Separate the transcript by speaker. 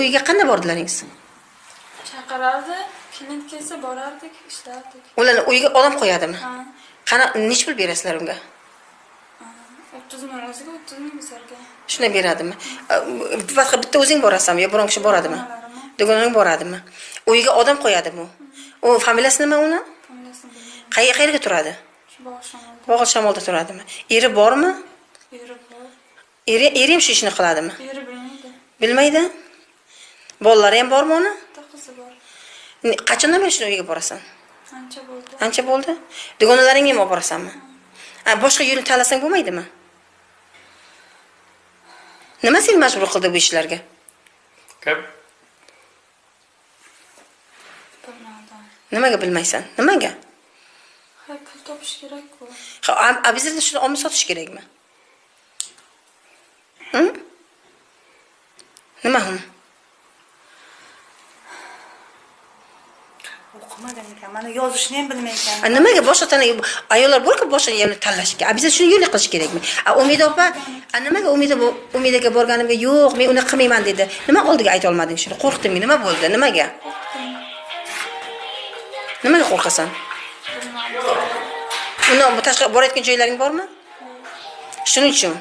Speaker 1: uyiga qanday bordilaringiz
Speaker 2: chaqirardi klient kelsa borardik ishlardik.
Speaker 1: Ularni uyiga odam qo'yadimi? Qana nechi pul berasizlar unga?
Speaker 2: O'ttiz ming o'ziga o'ttiz ming bizlarga.
Speaker 1: Shunday beradimi? Faqat bitta o'zing borasanmi yo biron kishi boradimi? Dugonang boradimi? Uyiga odam qo'yadimi? U u familiyasi nima uni? Qayerga qayerga turadi? Bog'ot shamolda. Turadimi? Eri bormi?
Speaker 2: Eri bor.
Speaker 1: Eri eri ham shu ishni qiladimi?
Speaker 2: Eri bilmaydi.
Speaker 1: Bilmaydi bolalari ham bormi uni?
Speaker 2: Bitta qizi bor
Speaker 1: qachondan beri shuni uyiga borasan?
Speaker 2: Ancha bo'ldi.
Speaker 1: Ancha bo'ldi? Dugonalaringga ham olib borasanmi? A, boshqa yo'lni tanlasang bo'lmaydimi? Nima seni majbur qildi bu ishlarga? Nimaga bilmaysan? Nimaga?
Speaker 2: Ha pul topish kerakku.
Speaker 1: Ha, a- обязательно shuni olma sotish kerakmi? Hm? nima hu
Speaker 3: o'qimagan ekan mana yozishni ham bilmay ekan
Speaker 1: A, nimaga boshqa tana ayollar borku boshqa yo'lni tanlashga? Обязательно shuni yo'lni qilish kerakmi? A umida opa a nimaga umida umidaga borganimga yo'q men unaqa qilmayman dedi. Nima oldiga ayta olmading shuni? Qo'rqdingmi nima bo'ldi? Nimaga? Nimaga qo'rqasan? Uni borayotgan joylaring bormi? Shuning uchun